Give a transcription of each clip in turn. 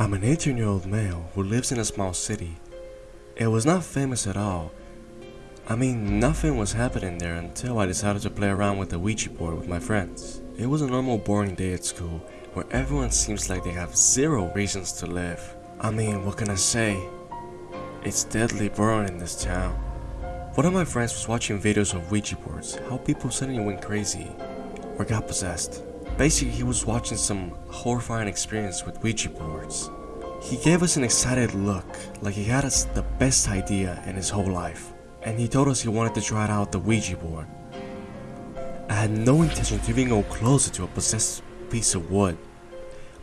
I'm an 18 year old male who lives in a small city. It was not famous at all. I mean, nothing was happening there until I decided to play around with the Ouija board with my friends. It was a normal boring day at school where everyone seems like they have zero reasons to live. I mean, what can I say? It's deadly boring in this town. One of my friends was watching videos of Ouija boards, how people suddenly went crazy or got possessed. Basically, he was watching some horrifying experience with Ouija boards. He gave us an excited look, like he had us the best idea in his whole life, and he told us he wanted to try out the Ouija board. I had no intention to even go closer to a possessed piece of wood,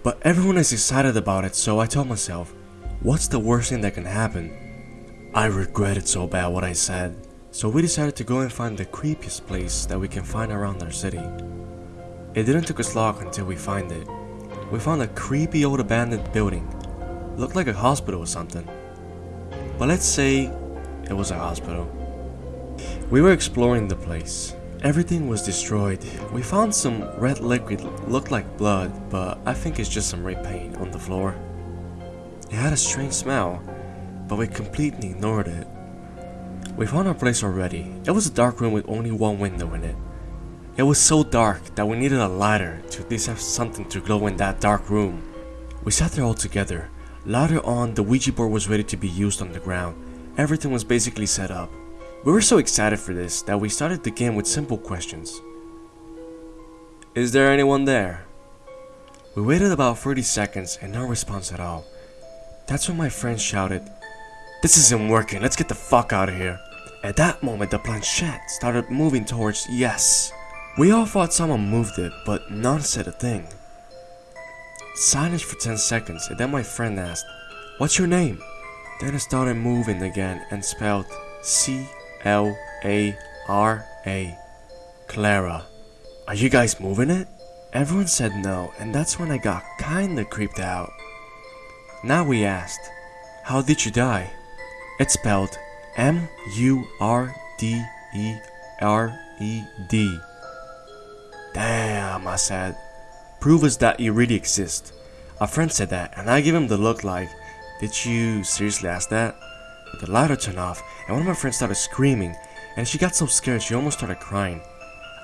but everyone is excited about it, so I told myself, what's the worst thing that can happen? I regretted so bad what I said, so we decided to go and find the creepiest place that we can find around our city. It didn't take us long until we find it. We found a creepy old abandoned building. Looked like a hospital or something. But let's say it was a hospital. We were exploring the place. Everything was destroyed. We found some red liquid looked like blood, but I think it's just some red paint on the floor. It had a strange smell, but we completely ignored it. We found our place already. It was a dark room with only one window in it. It was so dark that we needed a lighter to at least have something to glow in that dark room. We sat there all together. Later on, the Ouija board was ready to be used on the ground. Everything was basically set up. We were so excited for this that we started the game with simple questions. Is there anyone there? We waited about 30 seconds and no response at all. That's when my friend shouted, This isn't working, let's get the fuck out of here. At that moment, the planchette started moving towards yes. We all thought someone moved it, but none said a thing. Silence for 10 seconds, and then my friend asked, What's your name? Then I started moving again and spelled C L A R A. Clara. Are you guys moving it? Everyone said no, and that's when I got kinda creeped out. Now we asked, How did you die? It's spelled M U R D E R E D. Damn, I said. Prove us that you really exist. A friend said that, and I gave him the look like, Did you seriously ask that? The lighter turned off, and one of my friends started screaming, and she got so scared she almost started crying.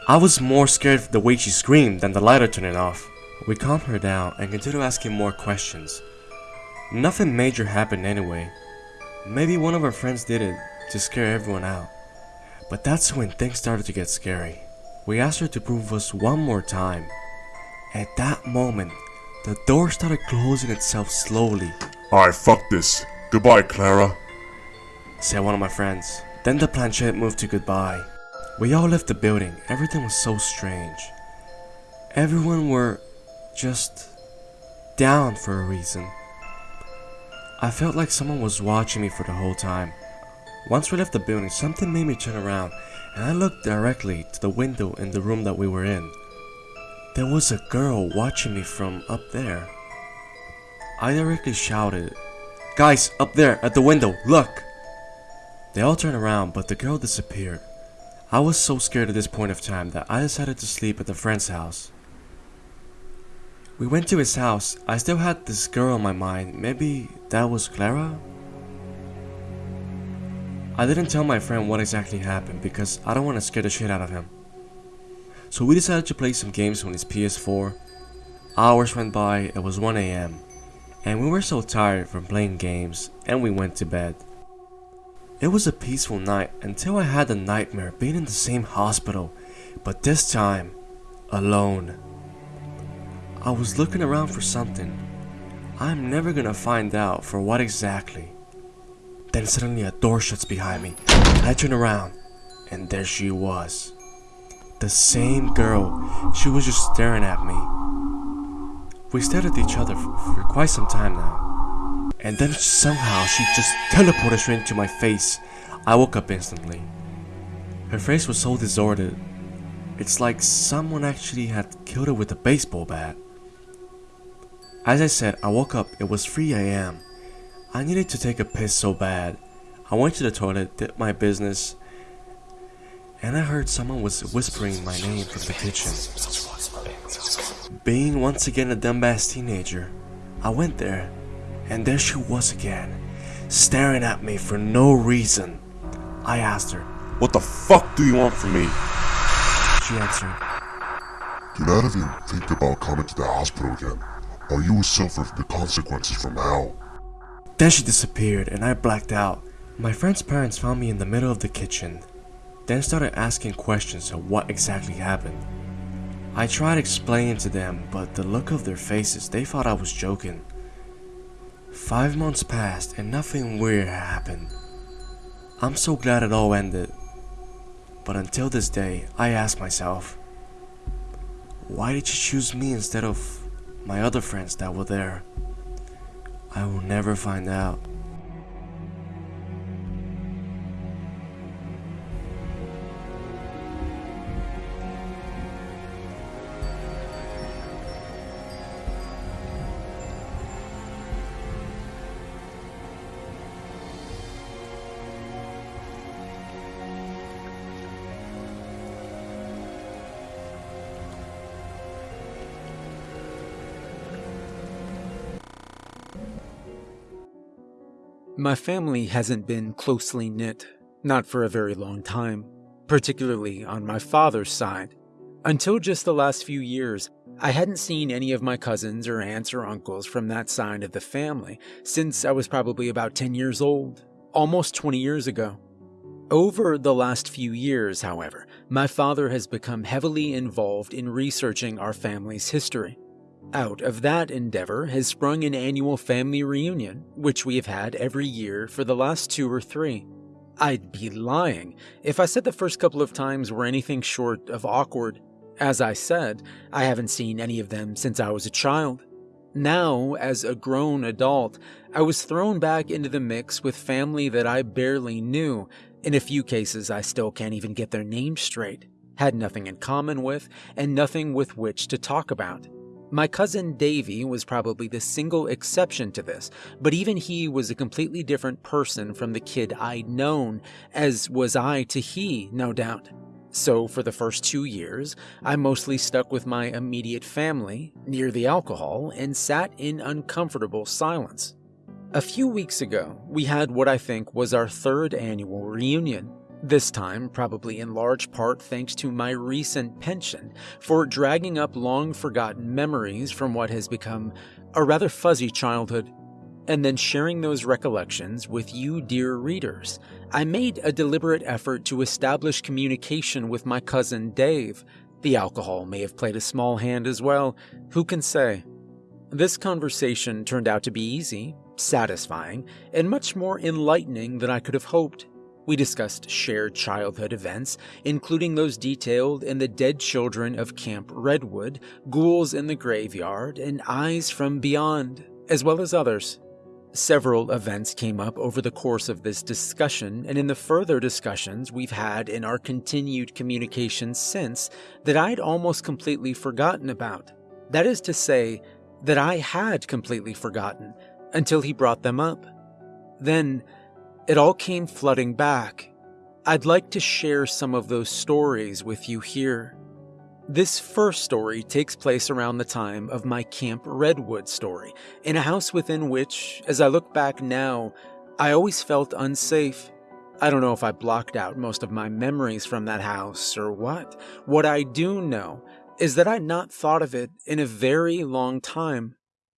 I was more scared of the way she screamed than the lighter turning off. We calmed her down and continued asking more questions. Nothing major happened anyway. Maybe one of our friends did it to scare everyone out. But that's when things started to get scary. We asked her to prove us one more time. At that moment, the door started closing itself slowly, Alright, fuck this. Goodbye, Clara. said one of my friends. Then the planchette moved to goodbye. We all left the building. Everything was so strange. Everyone were just down for a reason. I felt like someone was watching me for the whole time. Once we left the building, something made me turn around and I looked directly to the window in the room that we were in. There was a girl watching me from up there. I directly shouted, Guys, up there at the window, look! They all turned around, but the girl disappeared. I was so scared at this point of time that I decided to sleep at the friend's house. We went to his house. I still had this girl on my mind. Maybe that was Clara? I didn't tell my friend what exactly happened because I don't want to scare the shit out of him. So we decided to play some games on his PS4. Hours went by, it was 1am, and we were so tired from playing games and we went to bed. It was a peaceful night until I had a nightmare being in the same hospital, but this time, alone. I was looking around for something. I'm never gonna find out for what exactly. Then suddenly a door shuts behind me, I turn around, and there she was. The same girl, she was just staring at me. We stared at each other for, quite some time now. And then somehow she just teleported straight into my face. I woke up instantly. Her face was so disordered. It's like someone actually had killed her with a baseball bat. As I said, I woke up, it was 3 a.m. I needed to take a piss so bad. I went to the toilet, did my business, and I heard someone was whispering my name from the kitchen. Being once again a dumbass teenager, I went there, and there she was again, staring at me for no reason. I asked her, What the fuck do you want from me? she answered, Do not even think about coming to the hospital again, or you will suffer the consequences from hell. Then she disappeared and I blacked out. My friend's parents found me in the middle of the kitchen, then started asking questions of what exactly happened. I tried explaining to them, but the look of their faces, they thought I was joking. Five months passed and nothing weird happened. I'm so glad it all ended. But until this day, I ask myself, why did you choose me instead of my other friends that were there? I will never find out. My family hasn't been closely knit, not for a very long time, particularly on my father's side. Until just the last few years, I hadn't seen any of my cousins or aunts or uncles from that side of the family since I was probably about 10 years old, almost 20 years ago. Over the last few years, however, my father has become heavily involved in researching our family's history. Out of that endeavor has sprung an annual family reunion, which we have had every year for the last two or three. I'd be lying if I said the first couple of times were anything short of awkward. As I said, I haven't seen any of them since I was a child. Now, as a grown adult, I was thrown back into the mix with family that I barely knew. In a few cases, I still can't even get their names straight, had nothing in common with, and nothing with which to talk about. My cousin Davy was probably the single exception to this, but even he was a completely different person from the kid I'd known, as was I to he, no doubt. So, for the first two years, I mostly stuck with my immediate family, near the alcohol, and sat in uncomfortable silence. A few weeks ago, we had what I think was our third annual reunion. This time, probably in large part thanks to my recent pension for dragging up long forgotten memories from what has become a rather fuzzy childhood, and then sharing those recollections with you, dear readers. I made a deliberate effort to establish communication with my cousin Dave. The alcohol may have played a small hand as well, who can say? This conversation turned out to be easy, satisfying, and much more enlightening than I could have hoped. We discussed shared childhood events, including those detailed in The Dead Children of Camp Redwood, Ghouls in the Graveyard, and Eyes from Beyond, as well as others. Several events came up over the course of this discussion and in the further discussions we've had in our continued communication since that I'd almost completely forgotten about. That is to say, that I had completely forgotten until he brought them up. Then, it all came flooding back. I'd like to share some of those stories with you here. This first story takes place around the time of my Camp Redwood story, in a house within which, as I look back now, I always felt unsafe. I don't know if I blocked out most of my memories from that house or what. What I do know is that I'd not thought of it in a very long time.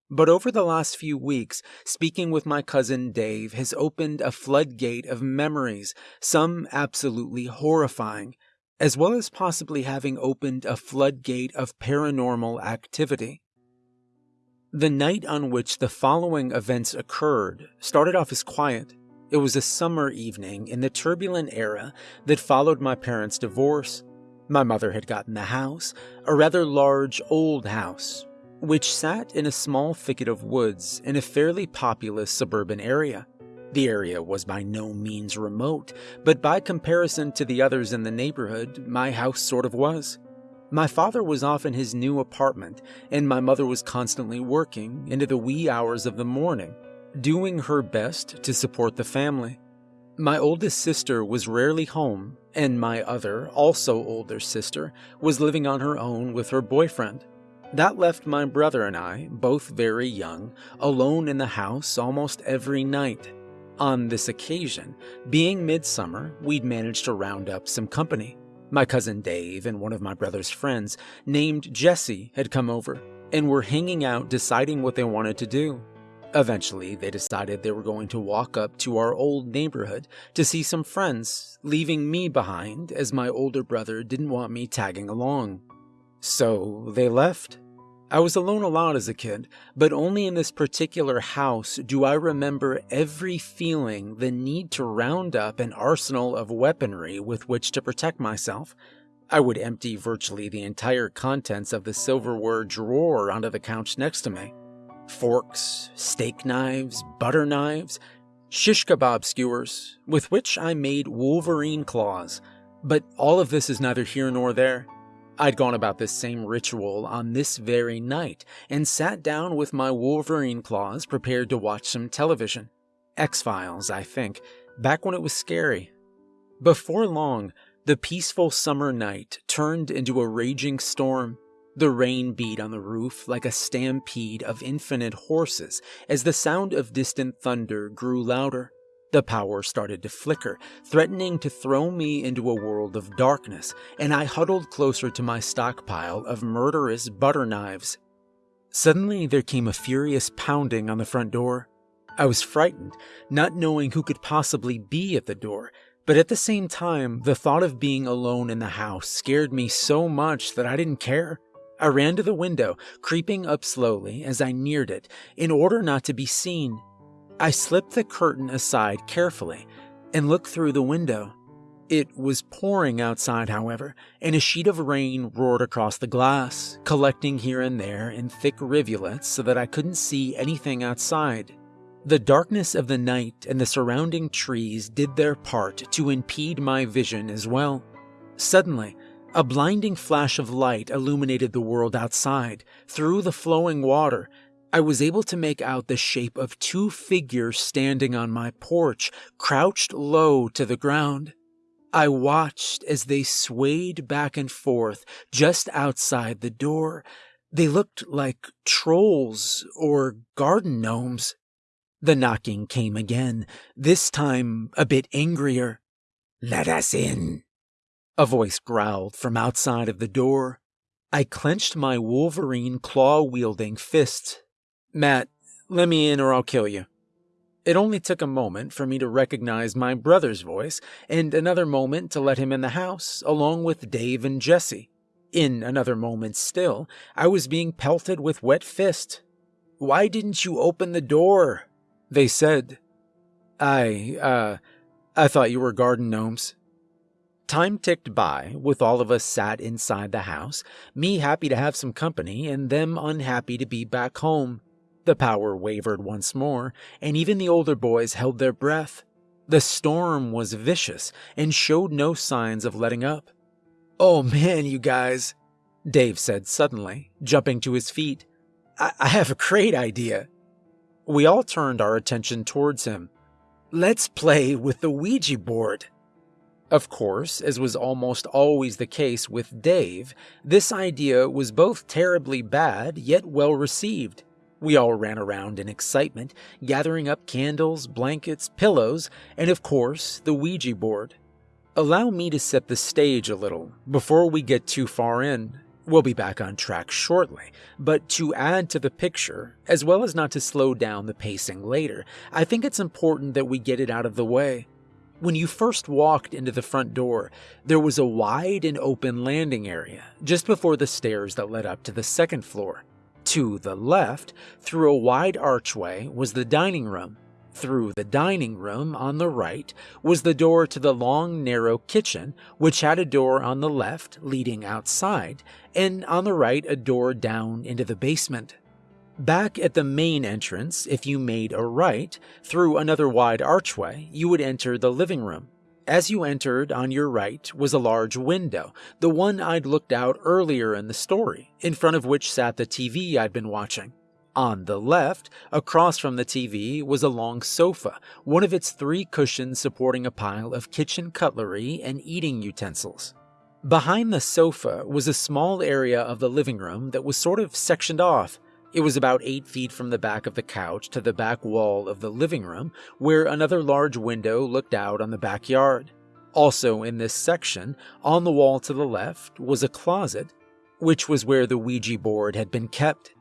But over the last few weeks, speaking with my cousin Dave has opened a floodgate of memories, some absolutely horrifying, as well as possibly having opened a floodgate of paranormal activity. The night on which the following events occurred started off as quiet. It was a summer evening in the turbulent era that followed my parents' divorce. My mother had gotten the house, a rather large old house, which sat in a small thicket of woods in a fairly populous suburban area. The area was by no means remote, but by comparison to the others in the neighborhood, my house sort of was. My father was off in his new apartment, and my mother was constantly working into the wee hours of the morning, doing her best to support the family. My oldest sister was rarely home, and my other, also older sister, was living on her own with her boyfriend. That left my brother and I, both very young, alone in the house almost every night. On this occasion, being midsummer, we'd managed to round up some company. My cousin Dave and one of my brother's friends, named Jesse, had come over and were hanging out deciding what they wanted to do. Eventually, they decided they were going to walk up to our old neighborhood to see some friends, leaving me behind as my older brother didn't want me tagging along. So they left. I was alone a lot as a kid, but only in this particular house do I remember every feeling the need to round up an arsenal of weaponry with which to protect myself. I would empty virtually the entire contents of the silverware drawer onto the couch next to me. Forks, steak knives, butter knives, shish kebab skewers, with which I made wolverine claws. But all of this is neither here nor there. I'd gone about this same ritual on this very night and sat down with my Wolverine claws prepared to watch some television. X Files, I think, back when it was scary. Before long, the peaceful summer night turned into a raging storm. The rain beat on the roof like a stampede of infinite horses as the sound of distant thunder grew louder. The power started to flicker, threatening to throw me into a world of darkness, and I huddled closer to my stockpile of murderous butter knives. Suddenly, there came a furious pounding on the front door. I was frightened, not knowing who could possibly be at the door, but at the same time, the thought of being alone in the house scared me so much that I didn't care. I ran to the window, creeping up slowly as I neared it, in order not to be seen. I slipped the curtain aside carefully and looked through the window. It was pouring outside, however, and a sheet of rain roared across the glass, collecting here and there in thick rivulets so that I couldn't see anything outside. The darkness of the night and the surrounding trees did their part to impede my vision as well. Suddenly, a blinding flash of light illuminated the world outside, through the flowing water, I was able to make out the shape of two figures standing on my porch, crouched low to the ground. I watched as they swayed back and forth just outside the door. They looked like trolls or garden gnomes. The knocking came again, this time a bit angrier. Let us in. A voice growled from outside of the door. I clenched my wolverine claw wielding fist Matt, let me in or I'll kill you. It only took a moment for me to recognize my brother's voice, and another moment to let him in the house, along with Dave and Jesse. In another moment still, I was being pelted with wet fist. Why didn't you open the door? They said. I, uh, I thought you were garden gnomes. Time ticked by, with all of us sat inside the house, me happy to have some company, and them unhappy to be back home. The power wavered once more, and even the older boys held their breath. The storm was vicious and showed no signs of letting up. Oh man, you guys, Dave said suddenly, jumping to his feet. I, I have a great idea. We all turned our attention towards him. Let's play with the Ouija board. Of course, as was almost always the case with Dave, this idea was both terribly bad yet well received. We all ran around in excitement, gathering up candles, blankets, pillows, and of course, the Ouija board. Allow me to set the stage a little before we get too far in. We'll be back on track shortly, but to add to the picture, as well as not to slow down the pacing later, I think it's important that we get it out of the way. When you first walked into the front door, there was a wide and open landing area just before the stairs that led up to the second floor. To the left, through a wide archway, was the dining room. Through the dining room on the right was the door to the long, narrow kitchen, which had a door on the left leading outside, and on the right a door down into the basement. Back at the main entrance, if you made a right, through another wide archway, you would enter the living room. As you entered, on your right was a large window, the one I'd looked out earlier in the story, in front of which sat the TV I'd been watching. On the left, across from the TV, was a long sofa, one of its three cushions supporting a pile of kitchen cutlery and eating utensils. Behind the sofa was a small area of the living room that was sort of sectioned off. It was about eight feet from the back of the couch to the back wall of the living room, where another large window looked out on the backyard. Also, in this section, on the wall to the left, was a closet, which was where the Ouija board had been kept.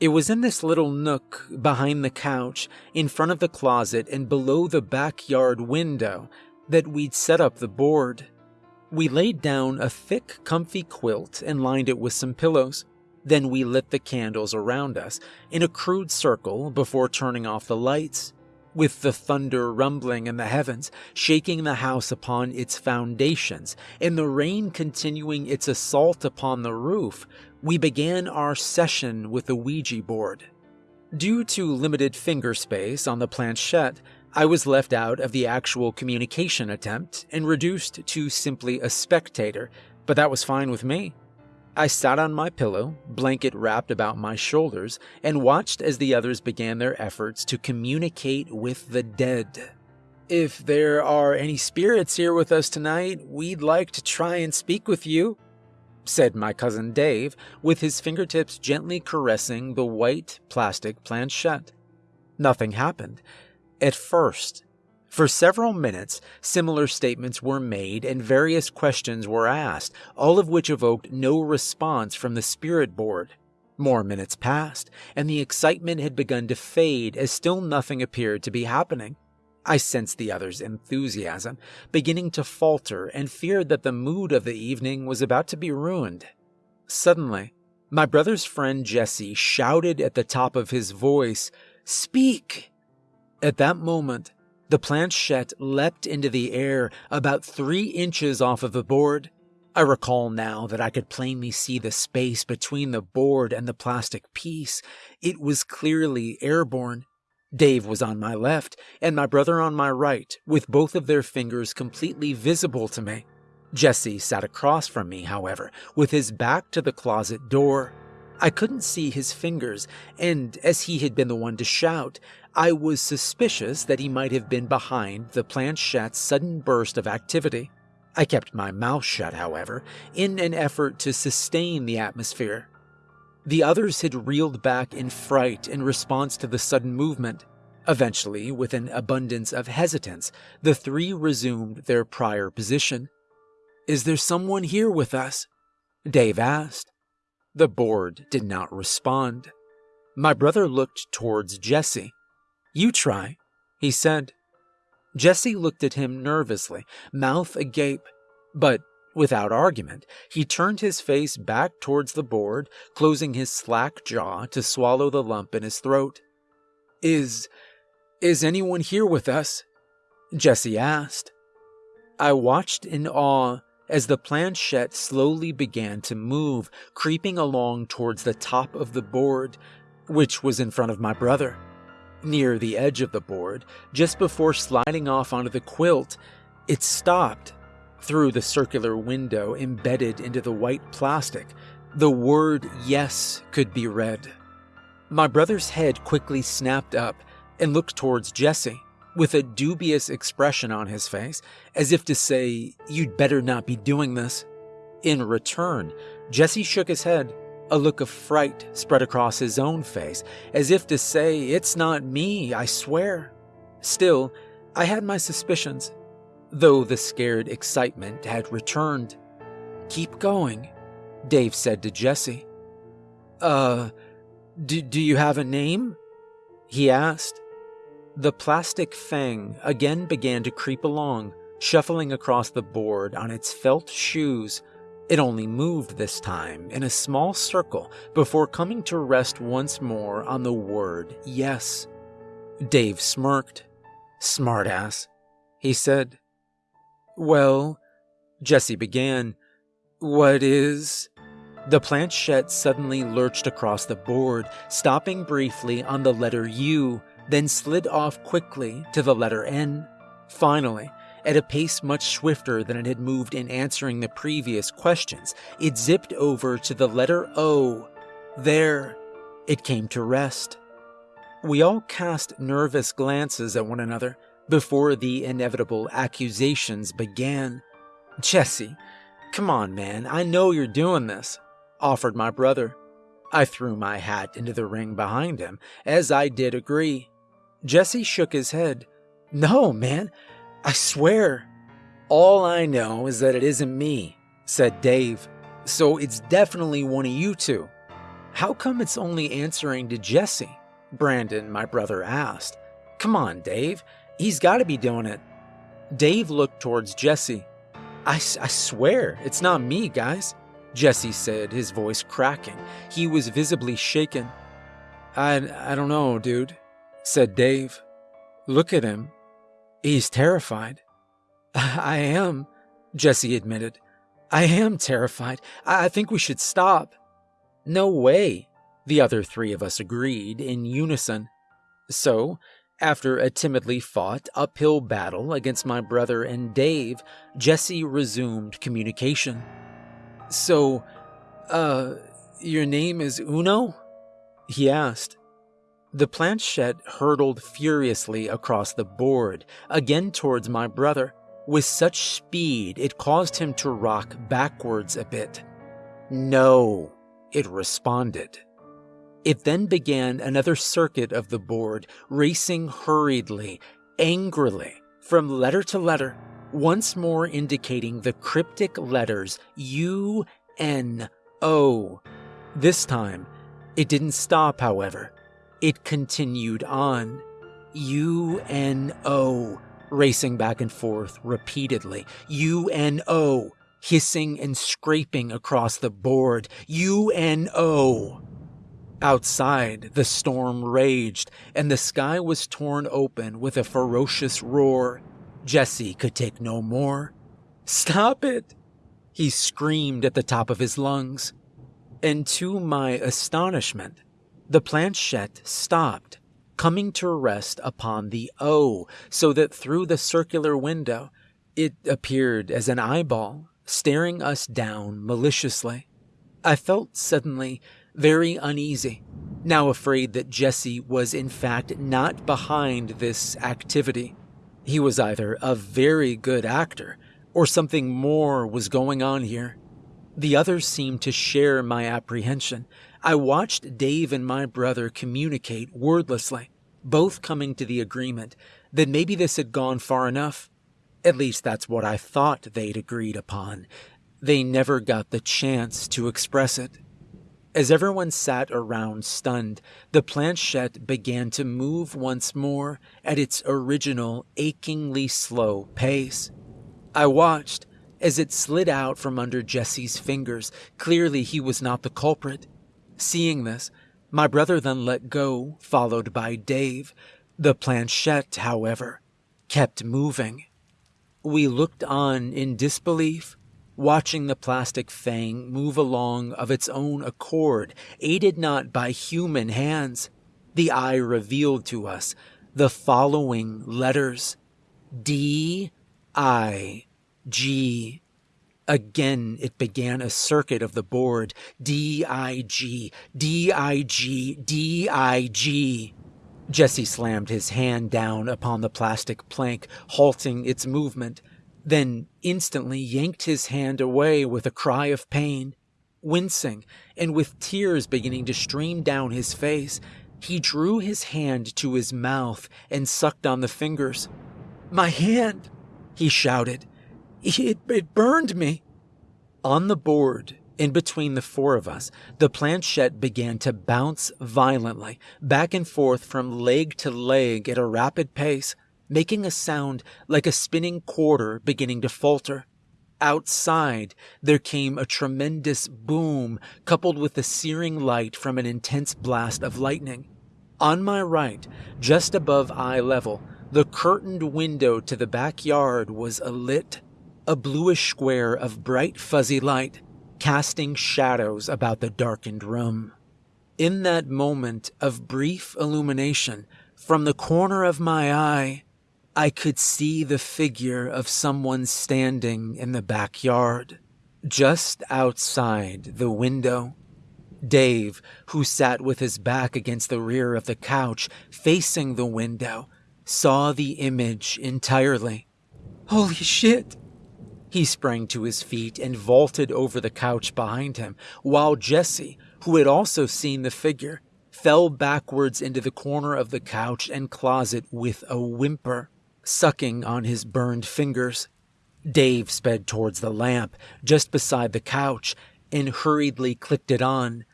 It was in this little nook behind the couch, in front of the closet, and below the backyard window that we'd set up the board. We laid down a thick, comfy quilt and lined it with some pillows. Then we lit the candles around us in a crude circle before turning off the lights. With the thunder rumbling in the heavens, shaking the house upon its foundations, and the rain continuing its assault upon the roof, we began our session with the Ouija board. Due to limited finger space on the planchette, I was left out of the actual communication attempt and reduced to simply a spectator, but that was fine with me. I sat on my pillow, blanket wrapped about my shoulders, and watched as the others began their efforts to communicate with the dead. If there are any spirits here with us tonight, we'd like to try and speak with you, said my cousin Dave, with his fingertips gently caressing the white plastic planchette. Nothing happened, at first. For several minutes, similar statements were made and various questions were asked, all of which evoked no response from the spirit board. More minutes passed, and the excitement had begun to fade as still nothing appeared to be happening. I sensed the other's enthusiasm beginning to falter and feared that the mood of the evening was about to be ruined. Suddenly, my brother's friend Jesse shouted at the top of his voice, Speak! At that moment, the planchette leapt into the air about three inches off of the board. I recall now that I could plainly see the space between the board and the plastic piece. It was clearly airborne. Dave was on my left, and my brother on my right, with both of their fingers completely visible to me. Jesse sat across from me, however, with his back to the closet door. I couldn't see his fingers, and as he had been the one to shout, I was suspicious that he might have been behind the planchette's sudden burst of activity. I kept my mouth shut, however, in an effort to sustain the atmosphere. The others had reeled back in fright in response to the sudden movement. Eventually, with an abundance of hesitance, the three resumed their prior position. Is there someone here with us? Dave asked. The board did not respond. My brother looked towards Jesse. You try, he said. Jesse looked at him nervously, mouth agape, but without argument, he turned his face back towards the board, closing his slack jaw to swallow the lump in his throat. Is. is anyone here with us? Jesse asked. I watched in awe as the planchette slowly began to move, creeping along towards the top of the board, which was in front of my brother. Near the edge of the board, just before sliding off onto the quilt, it stopped. Through the circular window embedded into the white plastic, the word yes could be read. My brother's head quickly snapped up and looked towards Jesse with a dubious expression on his face, as if to say, You'd better not be doing this. In return, Jesse shook his head. A look of fright spread across his own face, as if to say, It's not me, I swear. Still, I had my suspicions, though the scared excitement had returned. Keep going, Dave said to Jesse. Uh, do, do you have a name? He asked. The plastic fang again began to creep along, shuffling across the board on its felt shoes. It only moved this time in a small circle before coming to rest once more on the word yes. Dave smirked. Smartass, he said. Well, Jesse began. What is. The planchette suddenly lurched across the board, stopping briefly on the letter U then slid off quickly to the letter N. Finally, at a pace much swifter than it had moved in answering the previous questions, it zipped over to the letter O. There, it came to rest. We all cast nervous glances at one another before the inevitable accusations began. Jesse, Come on, man, I know you're doing this, offered my brother. I threw my hat into the ring behind him, as I did agree. Jesse shook his head. No, man, I swear. All I know is that it isn't me, said Dave. So it's definitely one of you two. How come it's only answering to Jesse? Brandon, my brother, asked. Come on, Dave. He's got to be doing it. Dave looked towards Jesse. I, I swear, it's not me, guys. Jesse said, his voice cracking. He was visibly shaken. I, I don't know, dude, said Dave. Look at him. He's terrified. I am, Jesse admitted. I am terrified. I think we should stop. No way, the other three of us agreed in unison. So, after a timidly fought uphill battle against my brother and Dave, Jesse resumed communication. So, uh, your name is Uno? He asked. The planchette hurtled furiously across the board, again towards my brother. With such speed, it caused him to rock backwards a bit. No, it responded. It then began another circuit of the board, racing hurriedly, angrily, from letter to letter, once more indicating the cryptic letters U N O. This time, it didn't stop, however. It continued on. U N O, racing back and forth repeatedly. U N O, hissing and scraping across the board. U N O. Outside, the storm raged, and the sky was torn open with a ferocious roar. Jesse could take no more. Stop it! He screamed at the top of his lungs. And to my astonishment, the planchette stopped, coming to rest upon the O, so that through the circular window it appeared as an eyeball, staring us down maliciously. I felt suddenly very uneasy, now afraid that Jesse was in fact not behind this activity. He was either a very good actor, or something more was going on here. The others seemed to share my apprehension. I watched Dave and my brother communicate wordlessly, both coming to the agreement that maybe this had gone far enough. At least that's what I thought they'd agreed upon. They never got the chance to express it. As everyone sat around stunned, the planchette began to move once more at its original achingly slow pace. I watched as it slid out from under Jesse's fingers. Clearly, he was not the culprit. Seeing this, my brother then let go, followed by Dave. The planchette, however, kept moving. We looked on in disbelief watching the plastic fang move along of its own accord, aided not by human hands, the eye revealed to us the following letters D I G. Again, it began a circuit of the board D I G, D I G, D I G. Jesse slammed his hand down upon the plastic plank, halting its movement then instantly yanked his hand away with a cry of pain. Wincing, and with tears beginning to stream down his face, he drew his hand to his mouth and sucked on the fingers. My hand, he shouted. It, it burned me. On the board, in between the four of us, the planchette began to bounce violently, back and forth from leg to leg at a rapid pace making a sound like a spinning quarter beginning to falter. Outside, there came a tremendous boom coupled with the searing light from an intense blast of lightning. On my right, just above eye level, the curtained window to the backyard was alit, a bluish square of bright fuzzy light, casting shadows about the darkened room. In that moment of brief illumination, from the corner of my eye, I could see the figure of someone standing in the backyard, just outside the window. Dave, who sat with his back against the rear of the couch, facing the window, saw the image entirely. Holy shit! He sprang to his feet and vaulted over the couch behind him, while Jesse, who had also seen the figure, fell backwards into the corner of the couch and closet with a whimper, sucking on his burned fingers. Dave sped towards the lamp just beside the couch and hurriedly clicked it on,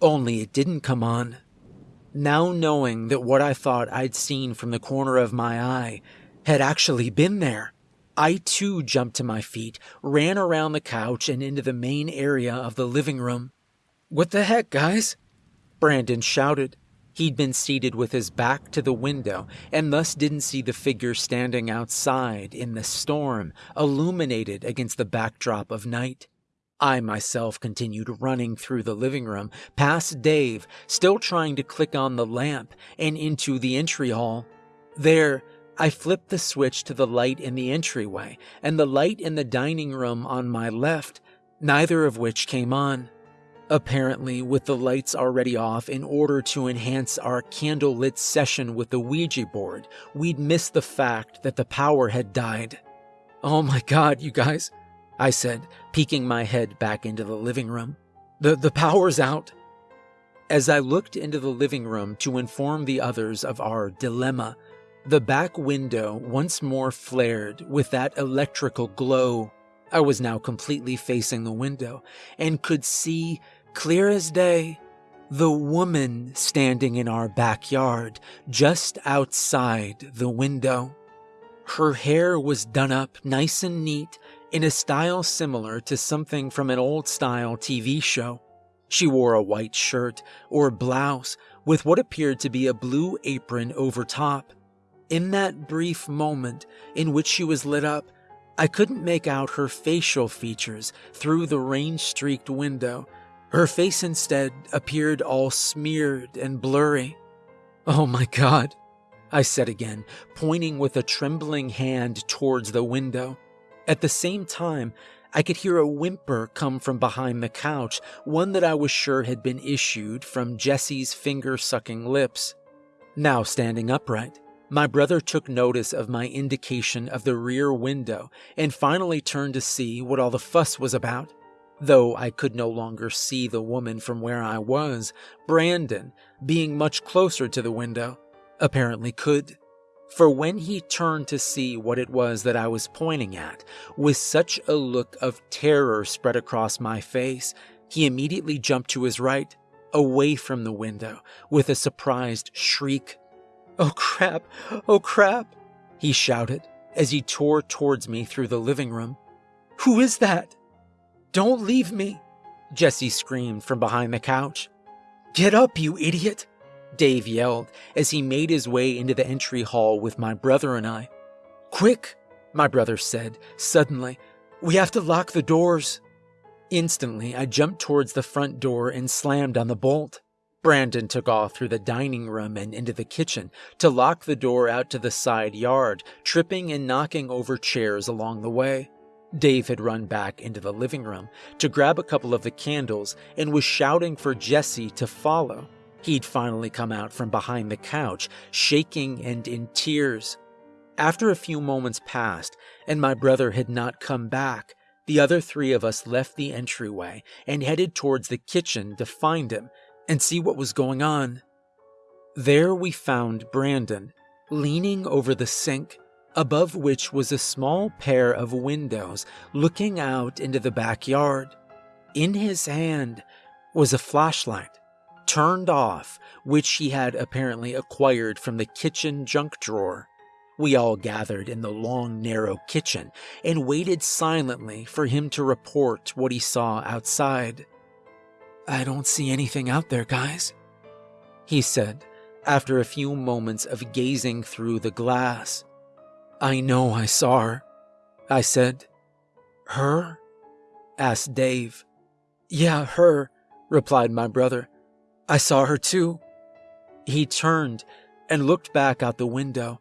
only it didn't come on. Now knowing that what I thought I'd seen from the corner of my eye had actually been there, I too jumped to my feet, ran around the couch and into the main area of the living room. What the heck, guys? Brandon shouted. He'd been seated with his back to the window and thus didn't see the figure standing outside in the storm, illuminated against the backdrop of night. I myself continued running through the living room, past Dave, still trying to click on the lamp, and into the entry hall. There, I flipped the switch to the light in the entryway and the light in the dining room on my left, neither of which came on. Apparently, with the lights already off in order to enhance our candlelit session with the Ouija board, we'd missed the fact that the power had died. Oh my god, you guys, I said, peeking my head back into the living room. The, the power's out. As I looked into the living room to inform the others of our dilemma, the back window once more flared with that electrical glow. I was now completely facing the window and could see, clear as day, the woman standing in our backyard just outside the window. Her hair was done up nice and neat in a style similar to something from an old style TV show. She wore a white shirt or blouse with what appeared to be a blue apron over top. In that brief moment in which she was lit up, I couldn't make out her facial features through the rain streaked window. Her face instead appeared all smeared and blurry. Oh my god, I said again, pointing with a trembling hand towards the window. At the same time, I could hear a whimper come from behind the couch, one that I was sure had been issued from Jesse's finger sucking lips. Now standing upright, my brother took notice of my indication of the rear window and finally turned to see what all the fuss was about. Though I could no longer see the woman from where I was, Brandon, being much closer to the window, apparently could. For when he turned to see what it was that I was pointing at, with such a look of terror spread across my face, he immediately jumped to his right, away from the window, with a surprised shriek. Oh crap! Oh crap! He shouted as he tore towards me through the living room. Who is that? Don't leave me! Jesse screamed from behind the couch. Get up, you idiot! Dave yelled as he made his way into the entry hall with my brother and I. Quick, my brother said suddenly. We have to lock the doors. Instantly, I jumped towards the front door and slammed on the bolt. Brandon took off through the dining room and into the kitchen to lock the door out to the side yard, tripping and knocking over chairs along the way. Dave had run back into the living room to grab a couple of the candles and was shouting for Jesse to follow. He'd finally come out from behind the couch, shaking and in tears. After a few moments passed and my brother had not come back, the other three of us left the entryway and headed towards the kitchen to find him and see what was going on. There we found Brandon, leaning over the sink, above which was a small pair of windows looking out into the backyard. In his hand was a flashlight, turned off, which he had apparently acquired from the kitchen junk drawer. We all gathered in the long, narrow kitchen and waited silently for him to report what he saw outside. I don't see anything out there, guys, he said after a few moments of gazing through the glass. I know I saw her, I said. Her? asked Dave. Yeah, her, replied my brother. I saw her too. He turned and looked back out the window,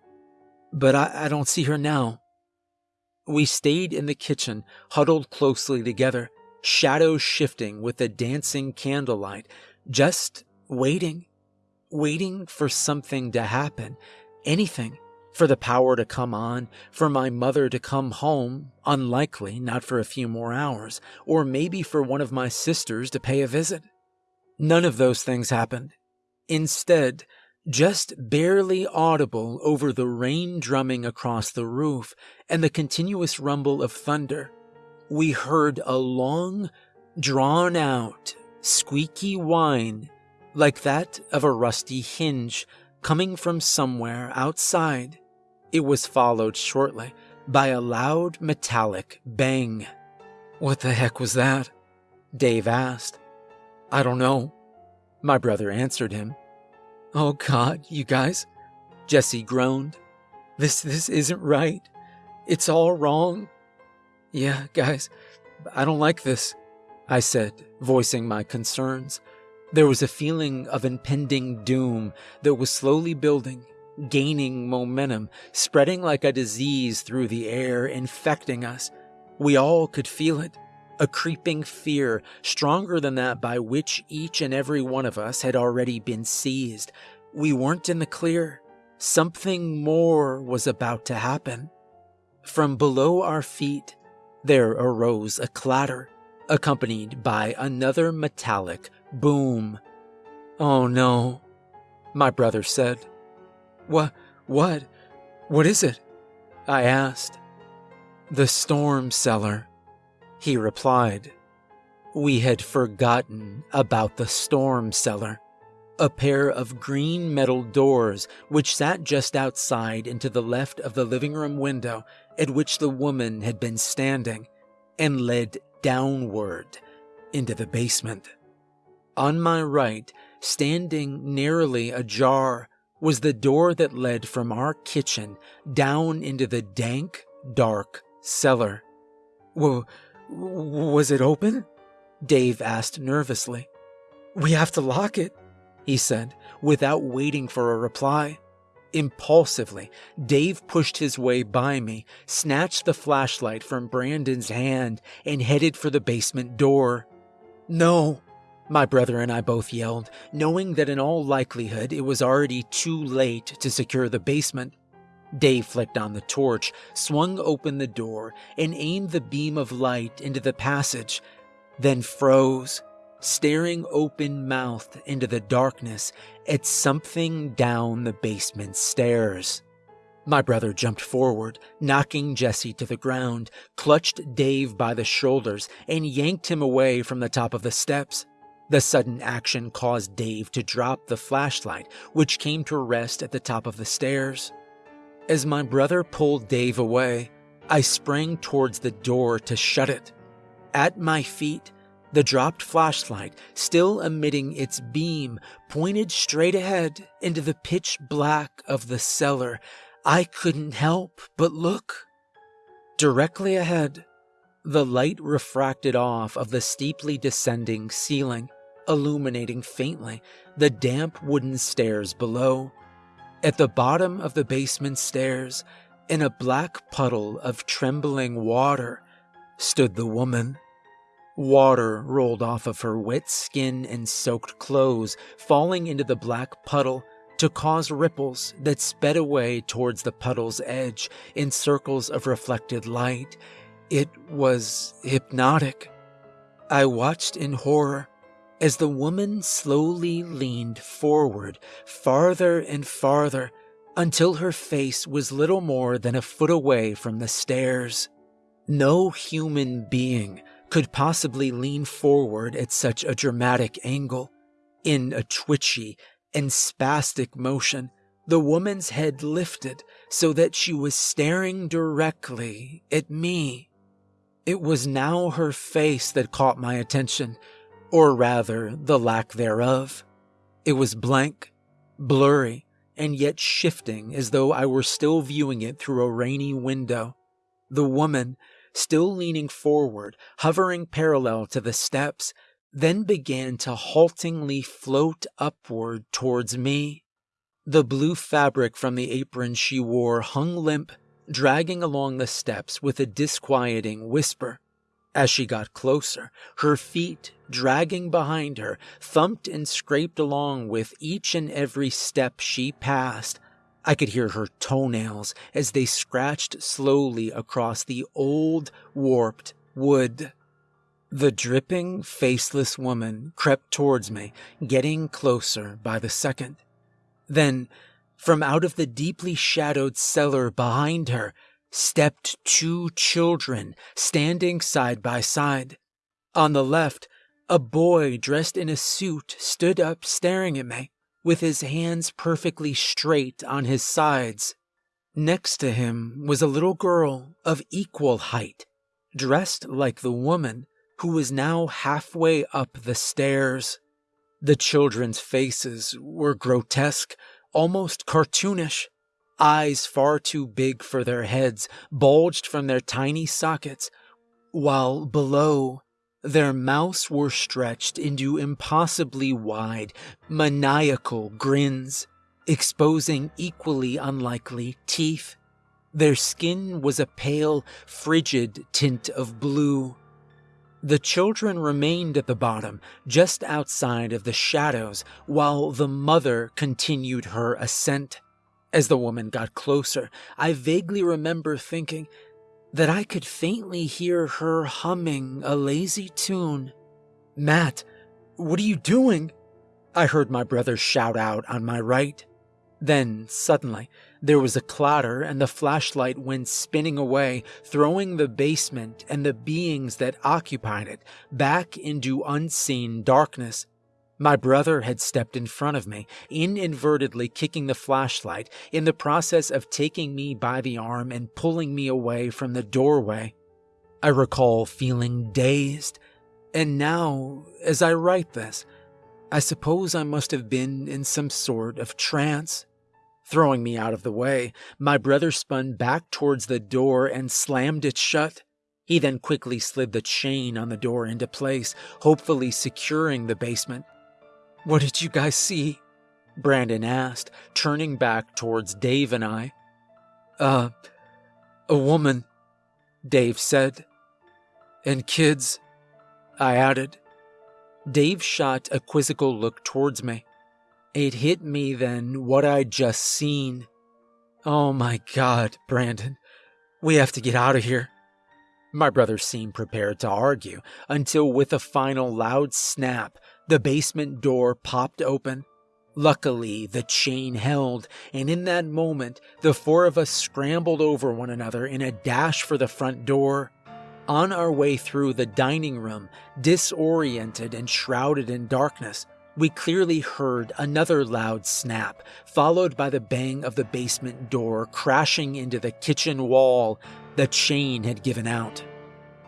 but I, I don't see her now. We stayed in the kitchen, huddled closely together, shadows shifting with the dancing candlelight, just waiting, waiting for something to happen, anything, for the power to come on, for my mother to come home, unlikely, not for a few more hours, or maybe for one of my sisters to pay a visit. None of those things happened. Instead, just barely audible over the rain drumming across the roof and the continuous rumble of thunder, we heard a long, drawn out, squeaky whine like that of a rusty hinge coming from somewhere outside. It was followed shortly by a loud metallic bang. What the heck was that? Dave asked. I don't know. My brother answered him. Oh God, you guys, Jesse groaned. This, this isn't right. It's all wrong. Yeah, guys, I don't like this, I said, voicing my concerns. There was a feeling of impending doom that was slowly building, gaining momentum, spreading like a disease through the air, infecting us. We all could feel it a creeping fear stronger than that by which each and every one of us had already been seized. We weren't in the clear. Something more was about to happen. From below our feet, there arose a clatter, accompanied by another metallic boom. Oh no, my brother said. What, what, what is it? I asked. The storm cellar, he replied. We had forgotten about the storm cellar, a pair of green metal doors which sat just outside and to the left of the living room window at which the woman had been standing and led downward into the basement. On my right, standing narrowly ajar, was the door that led from our kitchen down into the dank, dark cellar. Well, was it open? Dave asked nervously. We have to lock it, he said, without waiting for a reply. Impulsively, Dave pushed his way by me, snatched the flashlight from Brandon's hand, and headed for the basement door. No, my brother and I both yelled, knowing that in all likelihood it was already too late to secure the basement. Dave flicked on the torch, swung open the door, and aimed the beam of light into the passage, then froze, staring open mouthed into the darkness at something down the basement stairs. My brother jumped forward, knocking Jesse to the ground, clutched Dave by the shoulders, and yanked him away from the top of the steps. The sudden action caused Dave to drop the flashlight, which came to rest at the top of the stairs. As my brother pulled Dave away, I sprang towards the door to shut it. At my feet, the dropped flashlight, still emitting its beam, pointed straight ahead into the pitch black of the cellar. I couldn't help but look. Directly ahead, the light refracted off of the steeply descending ceiling illuminating faintly the damp wooden stairs below. At the bottom of the basement stairs, in a black puddle of trembling water, stood the woman. Water rolled off of her wet skin and soaked clothes, falling into the black puddle to cause ripples that sped away towards the puddle's edge in circles of reflected light. It was hypnotic. I watched in horror as the woman slowly leaned forward, farther and farther, until her face was little more than a foot away from the stairs. No human being could possibly lean forward at such a dramatic angle. In a twitchy and spastic motion, the woman's head lifted so that she was staring directly at me. It was now her face that caught my attention, or rather, the lack thereof. It was blank, blurry, and yet shifting as though I were still viewing it through a rainy window. The woman, still leaning forward, hovering parallel to the steps, then began to haltingly float upward towards me. The blue fabric from the apron she wore hung limp, dragging along the steps with a disquieting whisper. As she got closer, her feet, dragging behind her, thumped and scraped along with each and every step she passed. I could hear her toenails as they scratched slowly across the old, warped wood. The dripping, faceless woman crept towards me, getting closer by the second. Then, from out of the deeply shadowed cellar behind her, stepped two children standing side by side. On the left, a boy dressed in a suit stood up staring at me, with his hands perfectly straight on his sides. Next to him was a little girl of equal height, dressed like the woman who was now halfway up the stairs. The children's faces were grotesque, almost cartoonish. Eyes far too big for their heads bulged from their tiny sockets, while below, their mouths were stretched into impossibly wide, maniacal grins, exposing equally unlikely teeth. Their skin was a pale, frigid tint of blue. The children remained at the bottom, just outside of the shadows, while the mother continued her ascent. As the woman got closer, I vaguely remember thinking that I could faintly hear her humming a lazy tune. Matt, what are you doing? I heard my brother shout out on my right. Then, suddenly, there was a clatter and the flashlight went spinning away, throwing the basement and the beings that occupied it back into unseen darkness. My brother had stepped in front of me, inadvertently kicking the flashlight in the process of taking me by the arm and pulling me away from the doorway. I recall feeling dazed, and now, as I write this, I suppose I must have been in some sort of trance. Throwing me out of the way, my brother spun back towards the door and slammed it shut. He then quickly slid the chain on the door into place, hopefully securing the basement. What did you guys see? Brandon asked, turning back towards Dave and I. Uh, a woman, Dave said. And kids, I added. Dave shot a quizzical look towards me. It hit me then what I'd just seen. Oh my god, Brandon. We have to get out of here. My brother seemed prepared to argue until, with a final loud snap, the basement door popped open. Luckily, the chain held, and in that moment, the four of us scrambled over one another in a dash for the front door. On our way through the dining room, disoriented and shrouded in darkness, we clearly heard another loud snap, followed by the bang of the basement door crashing into the kitchen wall. The chain had given out.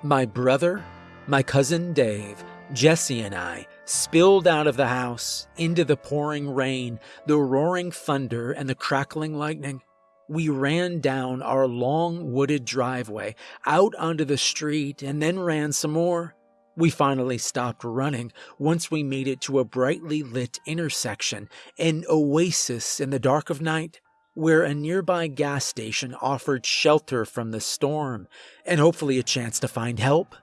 My brother, my cousin Dave, Jesse, and I spilled out of the house into the pouring rain, the roaring thunder, and the crackling lightning we ran down our long wooded driveway out onto the street and then ran some more. We finally stopped running once we made it to a brightly lit intersection, an oasis in the dark of night, where a nearby gas station offered shelter from the storm and hopefully a chance to find help.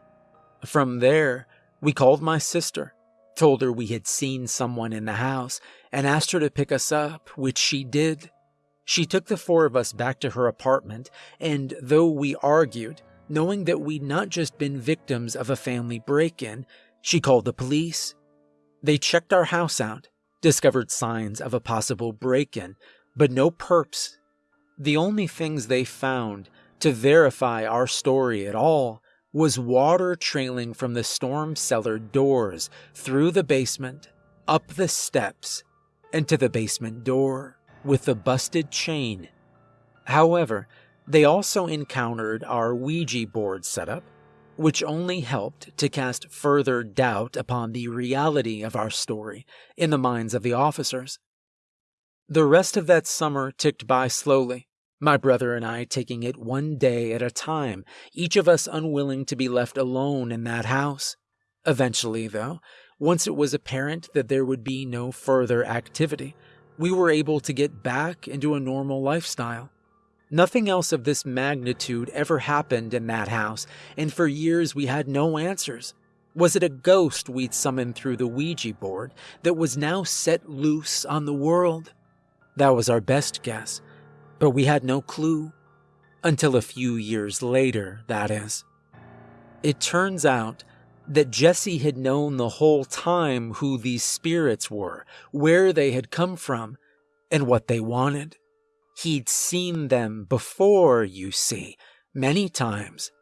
From there, we called my sister, told her we had seen someone in the house, and asked her to pick us up, which she did. She took the four of us back to her apartment, and though we argued, knowing that we'd not just been victims of a family break in, she called the police. They checked our house out, discovered signs of a possible break in, but no perps. The only things they found to verify our story at all was water trailing from the storm cellar doors through the basement, up the steps, and to the basement door with the busted chain. However, they also encountered our Ouija board setup, which only helped to cast further doubt upon the reality of our story in the minds of the officers. The rest of that summer ticked by slowly, my brother and I taking it one day at a time, each of us unwilling to be left alone in that house. Eventually, though, once it was apparent that there would be no further activity, we were able to get back into a normal lifestyle. Nothing else of this magnitude ever happened in that house, and for years we had no answers. Was it a ghost we'd summoned through the Ouija board that was now set loose on the world? That was our best guess, but we had no clue. Until a few years later, that is. It turns out that Jesse had known the whole time who these spirits were, where they had come from, and what they wanted. He'd seen them before, you see, many times.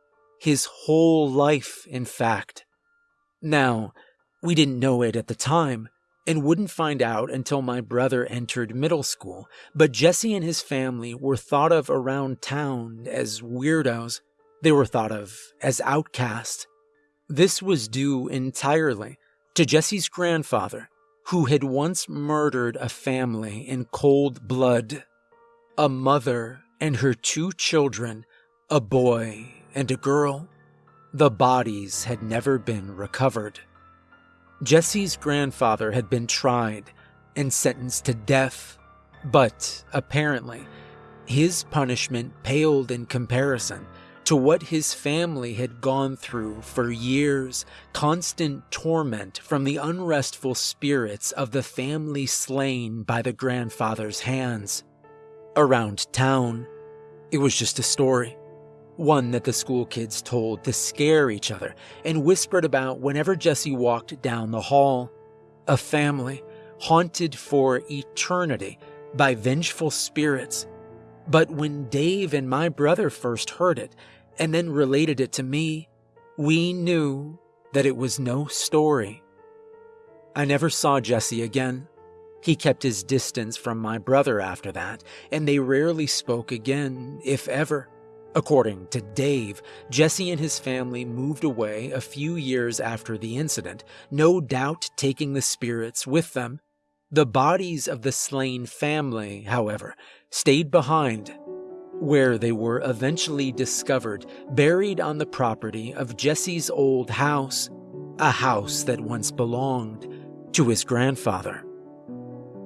His whole life, in fact. Now, we didn't know it at the time, and wouldn't find out until my brother entered middle school, but Jesse and his family were thought of around town as weirdos. They were thought of as outcasts. This was due entirely to Jesse's grandfather, who had once murdered a family in cold blood. A mother and her two children, a boy and a girl. The bodies had never been recovered. Jesse's grandfather had been tried and sentenced to death, but apparently, his punishment paled in comparison to what his family had gone through for years constant torment from the unrestful spirits of the family slain by the grandfather's hands. Around town, it was just a story one that the school kids told to scare each other and whispered about whenever Jesse walked down the hall. A family haunted for eternity by vengeful spirits. But when Dave and my brother first heard it and then related it to me, we knew that it was no story. I never saw Jesse again. He kept his distance from my brother after that, and they rarely spoke again, if ever. According to Dave, Jesse and his family moved away a few years after the incident, no doubt taking the spirits with them. The bodies of the slain family, however, stayed behind, where they were eventually discovered buried on the property of Jesse's old house, a house that once belonged to his grandfather.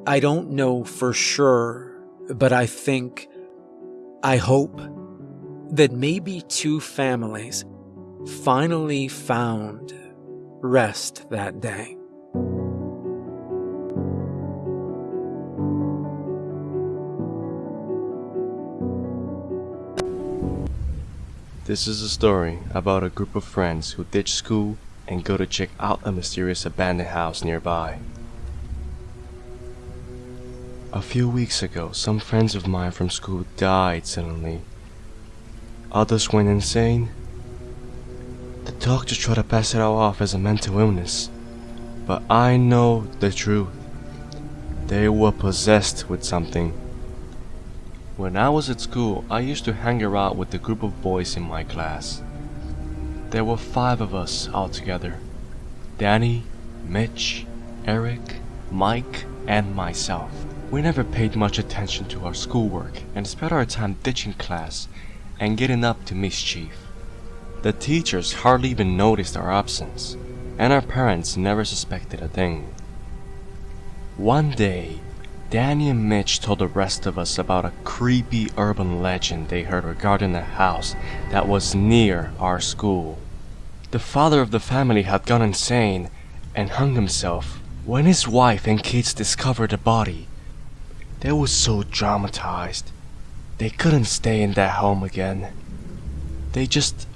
I don't know for sure, but I think, I hope, that maybe two families finally found rest that day. This is a story about a group of friends who ditch school and go to check out a mysterious abandoned house nearby. A few weeks ago, some friends of mine from school died suddenly Others went insane. The doctors tried to pass it all off as a mental illness, but I know the truth. They were possessed with something. When I was at school, I used to hang around with a group of boys in my class. There were five of us altogether Danny, Mitch, Eric, Mike, and myself. We never paid much attention to our schoolwork and spent our time ditching class and getting up to mischief. The teachers hardly even noticed our absence, and our parents never suspected a thing. One day, Danny and Mitch told the rest of us about a creepy urban legend they heard regarding a house that was near our school. The father of the family had gone insane and hung himself when his wife and kids discovered the body. They were so traumatized they couldn't stay in that home again. They just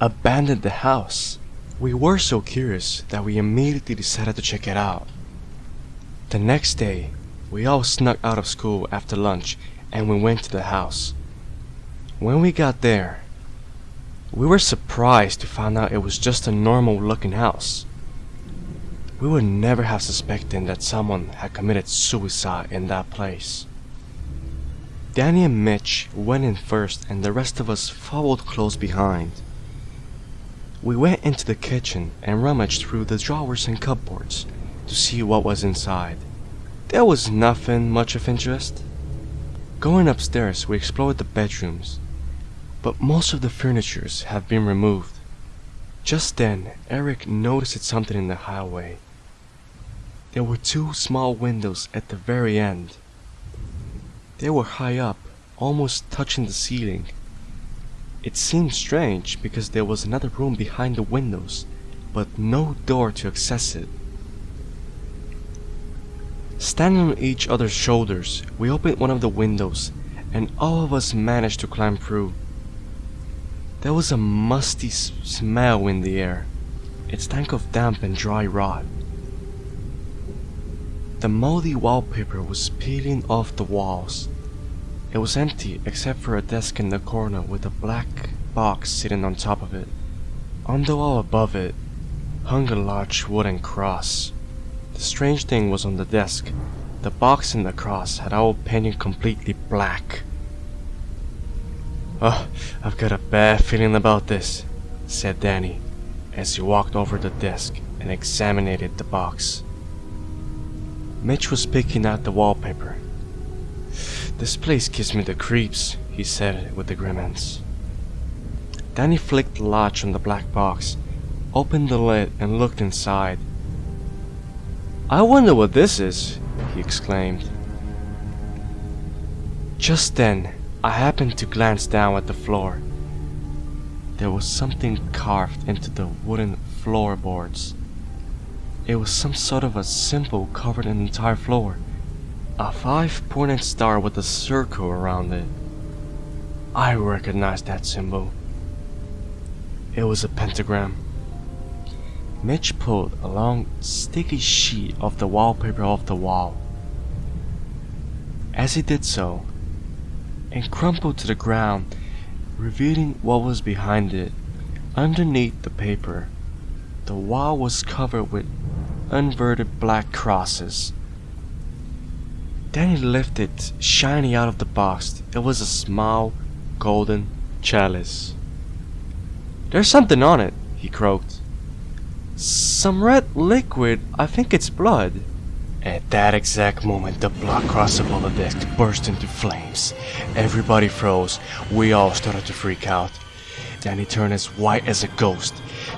abandoned the house. We were so curious that we immediately decided to check it out. The next day, we all snuck out of school after lunch and we went to the house. When we got there, we were surprised to find out it was just a normal looking house. We would never have suspected that someone had committed suicide in that place. Danny and Mitch went in first and the rest of us followed close behind. We went into the kitchen and rummaged through the drawers and cupboards to see what was inside. There was nothing much of interest. Going upstairs, we explored the bedrooms, but most of the furnitures had been removed. Just then, Eric noticed something in the hallway. There were two small windows at the very end. They were high up, almost touching the ceiling. It seemed strange because there was another room behind the windows, but no door to access it. Standing on each other's shoulders, we opened one of the windows and all of us managed to climb through. There was a musty smell in the air. It stank of damp and dry rot. The moldy wallpaper was peeling off the walls. It was empty except for a desk in the corner with a black box sitting on top of it. On the wall above it hung a large wooden cross. The strange thing was on the desk. The box and the cross had all painted completely black. Oh, I've got a bad feeling about this, said Danny as he walked over the desk and examined the box. Mitch was picking out the wallpaper. This place gives me the creeps, he said with a grimace. Danny flicked the latch on the black box, opened the lid, and looked inside. I wonder what this is, he exclaimed. Just then, I happened to glance down at the floor. There was something carved into the wooden floorboards. It was some sort of a symbol covered an entire floor. A five-pointed star with a circle around it. I recognized that symbol. It was a pentagram. Mitch pulled a long, sticky sheet of the wallpaper off the wall. As he did so, it crumpled to the ground, revealing what was behind it. Underneath the paper, the wall was covered with inverted black crosses. Danny lifted shiny out of the box. It was a small, golden chalice. There's something on it, he croaked. Some red liquid, I think it's blood. At that exact moment, the blood cross above the desk burst into flames. Everybody froze. We all started to freak out. Danny turned as white as a ghost.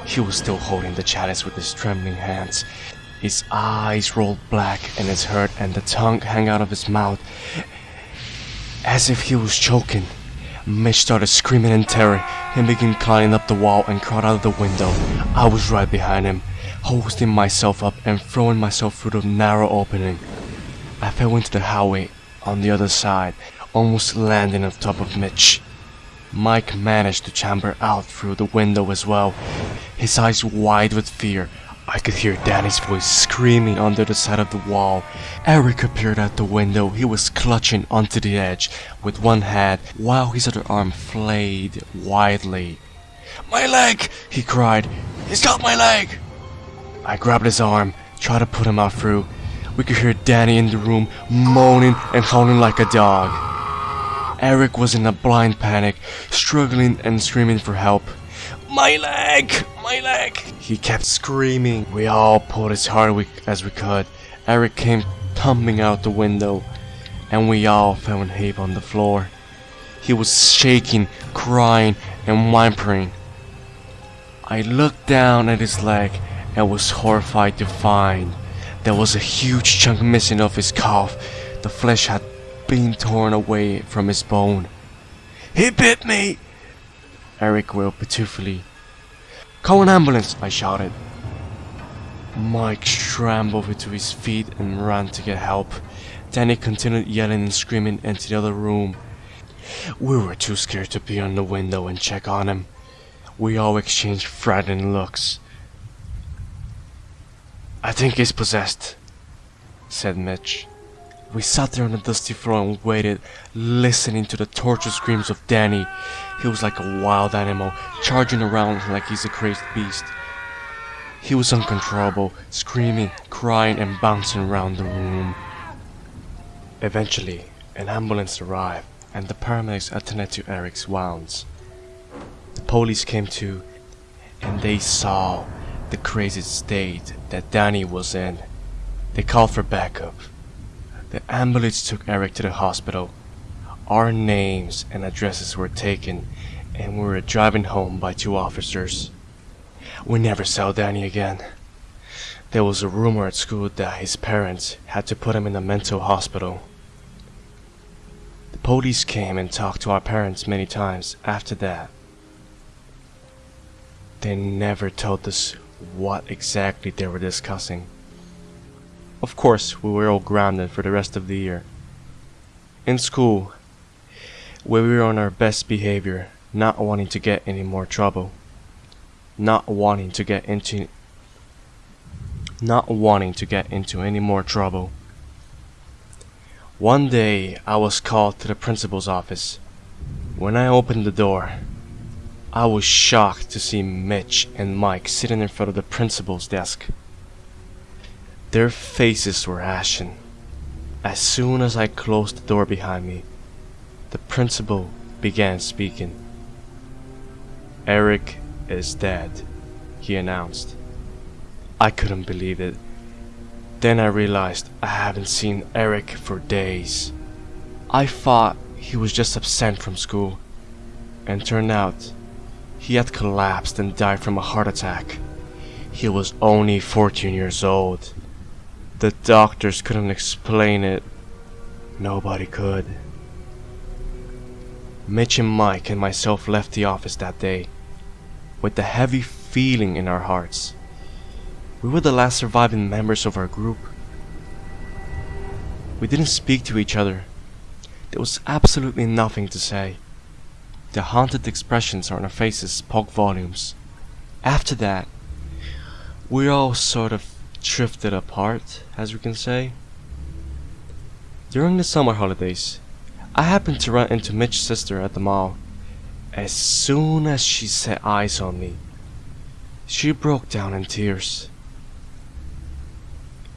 He was still holding the chalice with his trembling hands. His eyes rolled black and his head and the tongue hung out of his mouth as if he was choking. Mitch started screaming in terror and began climbing up the wall and crawled out of the window. I was right behind him, hoisting myself up and throwing myself through the narrow opening. I fell into the hallway on the other side, almost landing on top of Mitch. Mike managed to chamber out through the window as well, his eyes wide with fear. I could hear Danny's voice screaming under the side of the wall. Eric appeared at the window. He was clutching onto the edge with one hand while his other arm flayed wildly. My leg! he cried. He's got my leg! I grabbed his arm, tried to put him out through. We could hear Danny in the room moaning and howling like a dog. Eric was in a blind panic, struggling and screaming for help. My leg! My leg! He kept screaming. We all pulled as hard we- as we could. Eric came tumbling out the window, and we all fell in heap on the floor. He was shaking, crying, and whimpering. I looked down at his leg and was horrified to find there was a huge chunk missing of his calf. The flesh had been torn away from his bone. He bit me! Eric wailed pitifully. Call an ambulance, I shouted. Mike scrambled to his feet and ran to get help. Danny continued yelling and screaming into the other room. We were too scared to be on the window and check on him. We all exchanged frightened looks. I think he's possessed, said Mitch. We sat there on the dusty floor and waited, listening to the tortured screams of Danny. He was like a wild animal, charging around like he's a crazed beast. He was uncontrollable, screaming, crying, and bouncing around the room. Eventually, an ambulance arrived, and the paramedics attended to Eric's wounds. The police came too, and they saw the crazy state that Danny was in. They called for backup. The ambulance took Eric to the hospital. Our names and addresses were taken, and we were driving home by two officers. We never saw Danny again. There was a rumor at school that his parents had to put him in a mental hospital. The police came and talked to our parents many times after that. They never told us what exactly they were discussing. Of course, we were all grounded for the rest of the year. In school, we were on our best behavior, not wanting to get any more trouble. Not wanting to get into not wanting to get into any more trouble. One day I was called to the principal's office. When I opened the door, I was shocked to see Mitch and Mike sitting in front of the principal's desk. Their faces were ashen. As soon as I closed the door behind me, the principal began speaking. Eric is dead, he announced. I couldn't believe it. Then I realized I haven't seen Eric for days. I thought he was just absent from school, and turned out he had collapsed and died from a heart attack. He was only 14 years old. The doctors couldn't explain it. Nobody could. Mitch and Mike and myself left the office that day with a heavy feeling in our hearts. We were the last surviving members of our group. We didn't speak to each other. There was absolutely nothing to say. The haunted expressions on our faces spoke volumes. After that, we all sort of drifted apart, as we can say. During the summer holidays, I happened to run into Mitch's sister at the mall. As soon as she set eyes on me, she broke down in tears.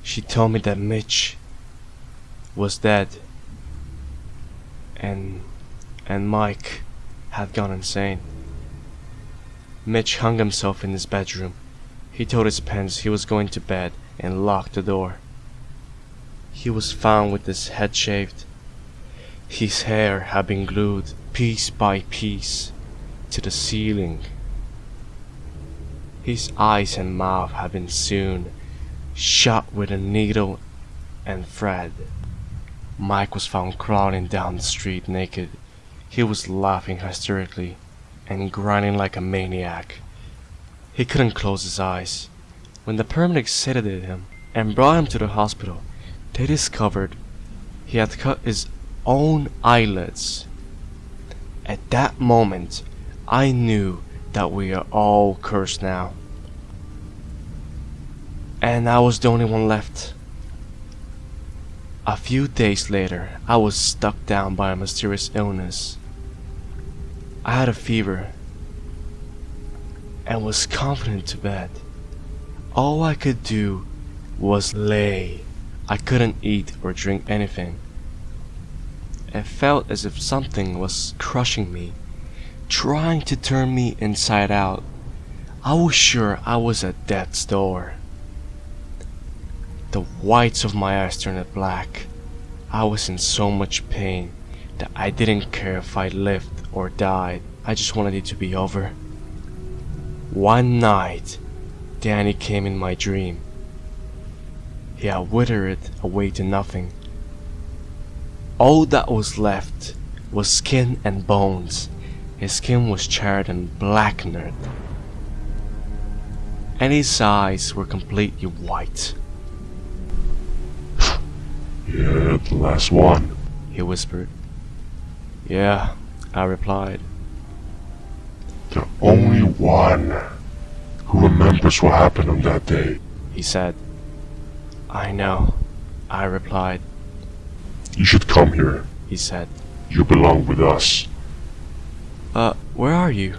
She told me that Mitch was dead and and Mike had gone insane. Mitch hung himself in his bedroom. He told his parents he was going to bed and locked the door. He was found with his head shaved. His hair had been glued piece by piece to the ceiling. His eyes and mouth had been sewn shut with a needle and thread. Mike was found crawling down the street naked. He was laughing hysterically and grinding like a maniac. He couldn't close his eyes. When the paramedics sedated him and brought him to the hospital, they discovered he had cut his own eyelids. At that moment, I knew that we are all cursed now. And I was the only one left. A few days later, I was struck down by a mysterious illness. I had a fever and was confident to bed. All I could do was lay. I couldn't eat or drink anything. It felt as if something was crushing me, trying to turn me inside out. I was sure I was at death's door. The whites of my eyes turned black. I was in so much pain that I didn't care if I lived or died. I just wanted it to be over. One night, Danny came in my dream. He had withered away to nothing. All that was left was skin and bones. His skin was charred and blackened, and his eyes were completely white. Yeah, the last one. He whispered. Yeah, I replied. The only one who remembers what happened on that day. He said. I know, I replied. You should come here. He said. You belong with us. Uh, where are you?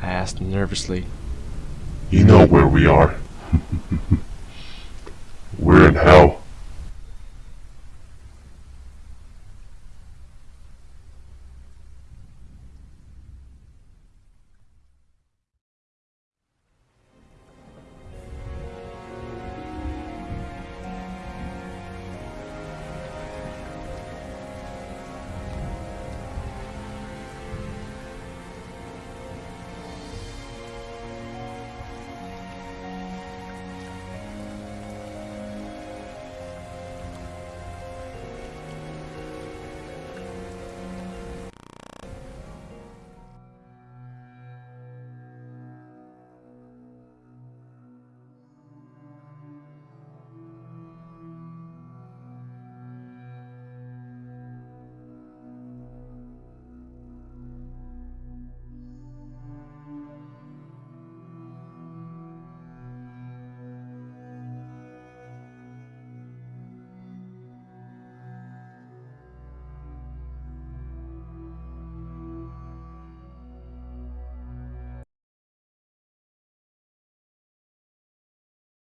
I asked nervously. You know where we are. We're in hell.